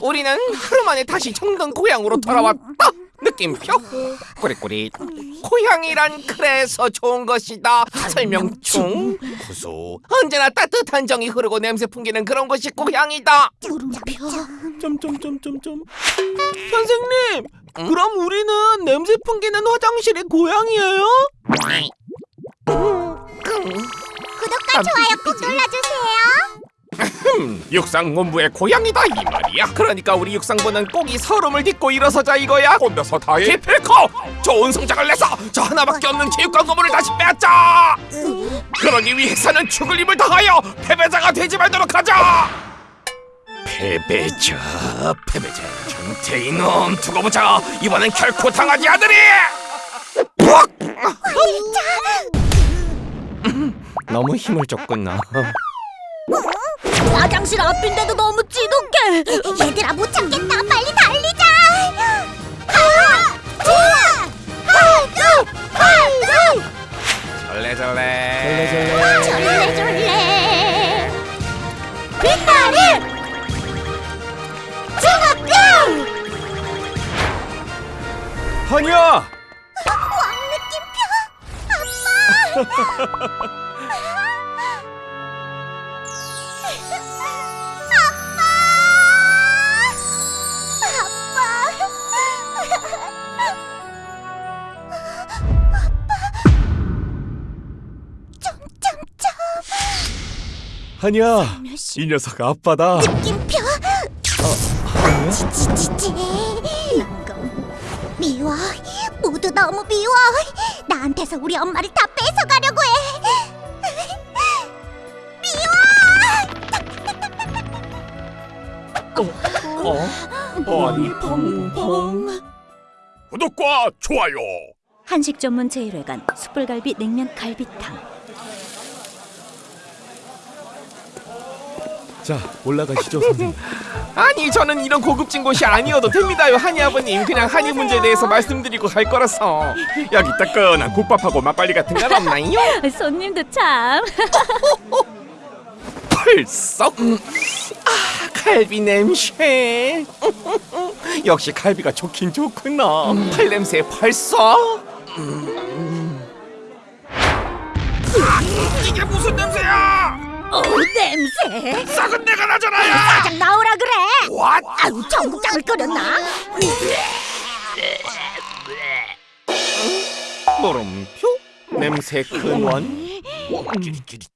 우리는 하루 만에 다시 정든 고향으로 돌아왔다. 느낌표 꾸리꾸리 고향이란 그래서 좋은 것이다. 설명충 구수 언제나 따뜻한 정이 흐르고 냄새 풍기는 그런 곳이 고향이다. 물음표. 점점점점점 선생님 그럼 우리는 냄새 풍기는 화장실이 고향이에요? 구독과 좋아요 꼭 눌러주세요. 음, 육상본부의 고향이다 이 말이야. 그러니까 우리 육상부는 꼭 이 서름을 딛고 일어서자 이거야. 혼자서 다해. 기필코 좋은 성적을 내서 저 하나밖에 없는 체육관 건물을 다시 빼앗자. 그러기 위해서는 죽을 힘을 다하여 패배자가 되지 말도록 하자. 패배자, 패배자. 정태 이놈 두고 보자. 이번엔 결코 당하지 않으리. 푹! 너무 힘을 줬구나. 화장실 앞인데도 너무 지독해. 얘들아 못 참겠다. 빨리 달리자. 하나, 둘, 하나, 하나, 절레절레. 절레 절레. 빛나리. 중학교. 한이야 왕 느낌표. 엄마. 한이야 이 녀석 아빠다 느낌표. 지지지지. 미워. 모두 너무 미워. 나한테서 우리 엄마를 다 뺏어가려 아니 펑펑 구독과 좋아요. 한식 전문 제1회관 숯불갈비 냉면 갈비탕. 자 올라가시죠 선생님. 아니 저는 이런 고급진 곳이 아니어도 됩니다요 한이 아버님. 그냥 한이 문제에 대해서 말씀드리고 갈 거라서. 여기 따끈한 국밥하고 막걸리 같은 건 없나요? 손님도 참. 펄썩. 음. 아 갈비 냄새 역시 갈비가 좋긴 좋구나 팔 냄새 벌써 음. 아, 이게 무슨 냄새야 어 냄새. 썩은 내가 나잖아요 사장 나오라 그래. What? 아유 전국장을 끓였나? 물음표? 냄새 근원? 끼리끼리